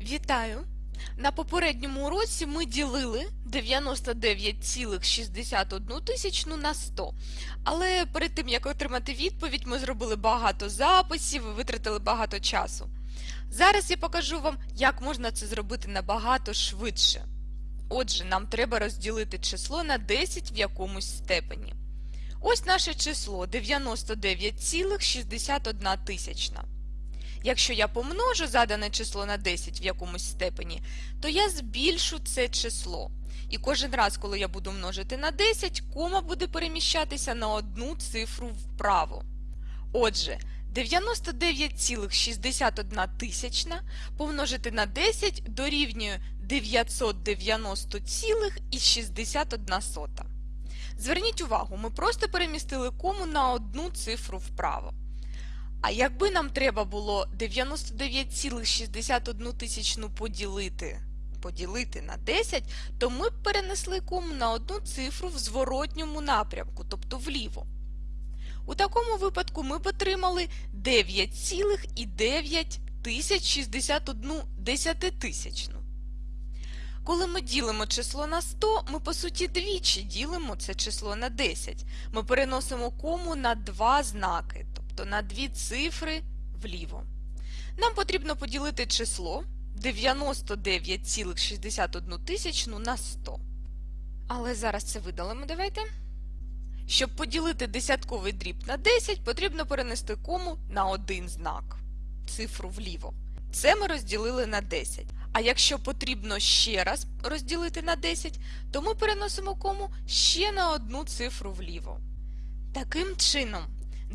Вітаю! На попередньому уроці ми ділили 99,61 тисячну на 100. Але перед тим, як отримати відповідь, ми зробили багато записів і витратили багато часу. Зараз я покажу вам, як можна це зробити набагато швидше. Отже, нам треба розділити число на 10 в якомусь степені. Ось наше число 99,61 тисячна. Якщо я помножу задане число на 10 в якомусь степені, то я збільшу це число. І кожен раз, коли я буду множити на 10, кома буде переміщатися на одну цифру вправо. Отже, 99,61 тисячна помножити на 10 дорівнює 990,61. Зверніть увагу, ми просто перемістили кому на одну цифру вправо. А якби нам треба було 99,61 тисячну поділити, поділити на 10, то ми б перенесли кому на одну цифру в зворотньому напрямку, тобто вліво. У такому випадку ми б отримали 9,961 десятитисячну. Коли ми ділимо число на 100, ми по суті двічі ділимо це число на 10. Ми переносимо кому на два знаки, тобто на дві цифри вліво. Нам потрібно поділити число 99,61 тисячну на 100. Але зараз це видалимо, давайте. Щоб поділити десятковий дріб на 10, потрібно перенести кому на один знак, цифру вліво. Це ми розділили на 10. А якщо потрібно ще раз розділити на 10, то ми переносимо кому ще на одну цифру вліво. Таким чином,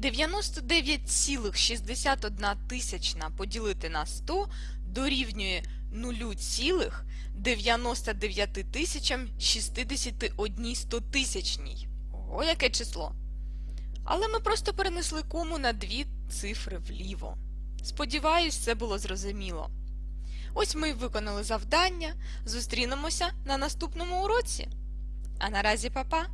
99,61 тисячна поділити на 100 дорівнює 0,99 тисячам 61 стотисячній. Ого, яке число! Але ми просто перенесли кому на дві цифри вліво. Сподіваюсь, це було зрозуміло. Ось ми виконали завдання. Зустрінемося на наступному уроці. А наразі, па-па!